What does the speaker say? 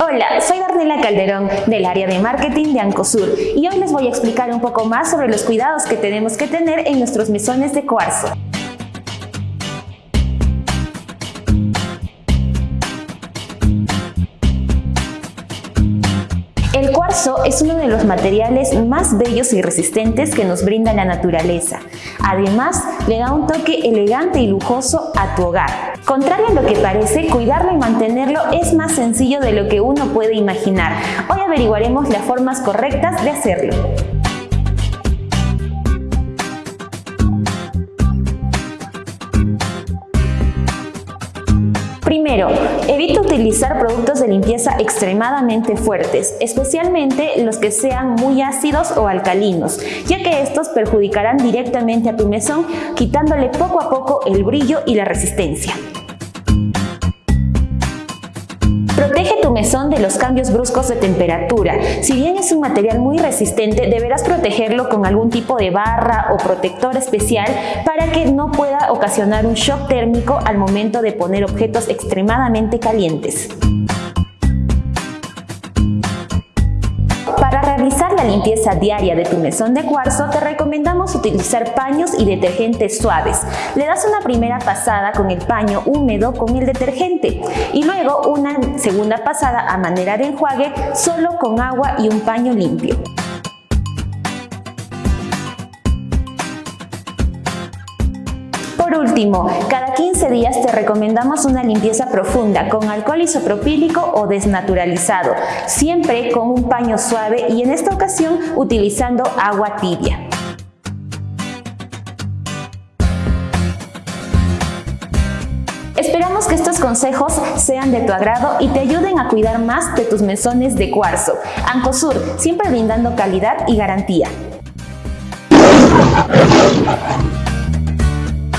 Hola, soy Darnela Calderón del área de marketing de Ancosur y hoy les voy a explicar un poco más sobre los cuidados que tenemos que tener en nuestros mesones de cuarzo. El cuarzo es uno de los materiales más bellos y resistentes que nos brinda la naturaleza. Además, le da un toque elegante y lujoso a tu hogar. Contrario a lo que parece, cuidarlo y mantenerlo es más sencillo de lo que uno puede imaginar. Hoy averiguaremos las formas correctas de hacerlo. Primero, evita utilizar productos de limpieza extremadamente fuertes, especialmente los que sean muy ácidos o alcalinos, ya que estos perjudicarán directamente a tu mesón, quitándole poco a poco el brillo y la resistencia. Protege tu mesón de los cambios bruscos de temperatura. Si bien es un material muy resistente, deberás protegerlo con algún tipo de barra o protector especial para que no pueda ocasionar un shock térmico al momento de poner objetos extremadamente calientes. La limpieza diaria de tu mesón de cuarzo te recomendamos utilizar paños y detergentes suaves. Le das una primera pasada con el paño húmedo con el detergente y luego una segunda pasada a manera de enjuague solo con agua y un paño limpio. Por último, cada 15 días te recomendamos una limpieza profunda con alcohol isopropílico o desnaturalizado, siempre con un paño suave y en esta ocasión utilizando agua tibia. Esperamos que estos consejos sean de tu agrado y te ayuden a cuidar más de tus mesones de cuarzo. Ancosur, siempre brindando calidad y garantía.